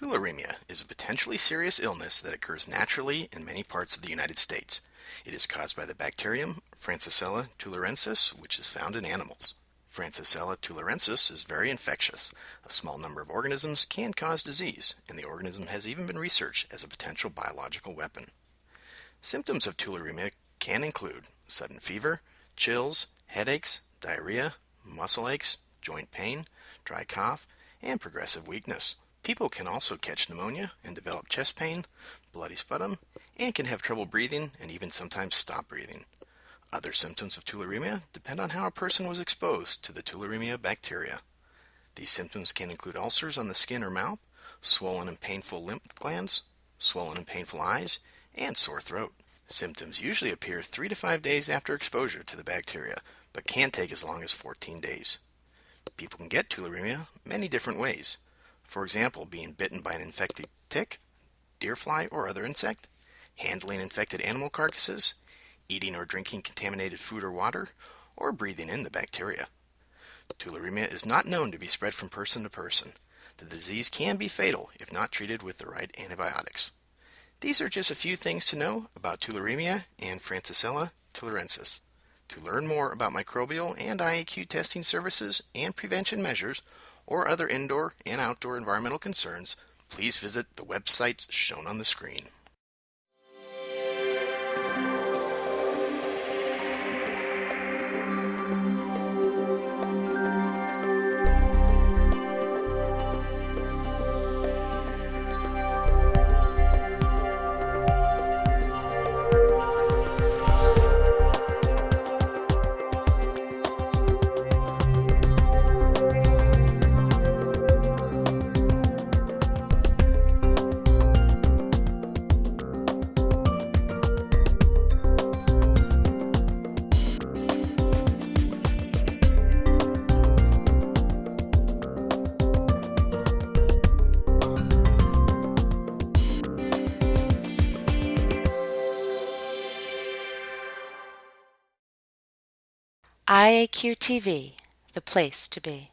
Tularemia is a potentially serious illness that occurs naturally in many parts of the United States. It is caused by the bacterium Francisella tularensis, which is found in animals. Francisella tularensis is very infectious. A small number of organisms can cause disease, and the organism has even been researched as a potential biological weapon. Symptoms of tularemia can include sudden fever, chills, headaches, diarrhea, muscle aches, joint pain, dry cough, and progressive weakness. People can also catch pneumonia and develop chest pain, bloody sputum, and can have trouble breathing and even sometimes stop breathing. Other symptoms of tularemia depend on how a person was exposed to the tularemia bacteria. These symptoms can include ulcers on the skin or mouth, swollen and painful lymph glands, swollen and painful eyes, and sore throat. Symptoms usually appear 3 to 5 days after exposure to the bacteria, but can take as long as 14 days. People can get tularemia many different ways. For example, being bitten by an infected tick, deer fly, or other insect, handling infected animal carcasses, eating or drinking contaminated food or water, or breathing in the bacteria. Tularemia is not known to be spread from person to person. The disease can be fatal if not treated with the right antibiotics. These are just a few things to know about tularemia and Francisella tularensis. To learn more about microbial and IAQ testing services and prevention measures, or other indoor and outdoor environmental concerns, please visit the websites shown on the screen. IAQ TV, the place to be.